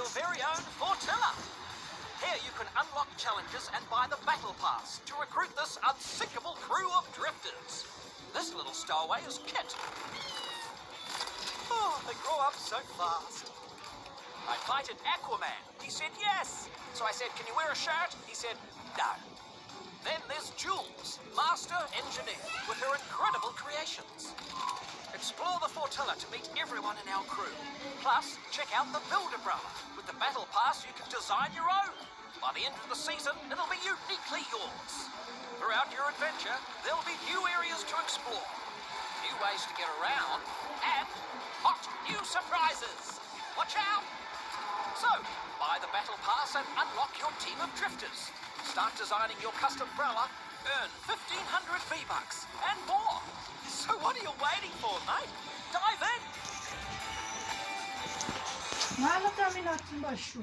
your very own Fortilla. Here you can unlock challenges and buy the Battle Pass to recruit this unsinkable crew of drifters. This little stowaway is Kit. Oh, they grow up so fast. I invited Aquaman. He said yes. So I said, can you wear a shirt? He said, no. Then there's Jules, master engineer, with her incredible creations. Fortilla to meet everyone in our crew. Plus, check out the Build Umbrella. With the Battle Pass, you can design your own. By the end of the season, it'll be uniquely yours. Throughout your adventure, there'll be new areas to explore, new ways to get around, and hot new surprises. Watch out! So, buy the Battle Pass and unlock your team of drifters. Start designing your custom umbrella, earn 1500 V-Bucks, and more. So what are you waiting for, mate? Mala terminar aqui embaixo.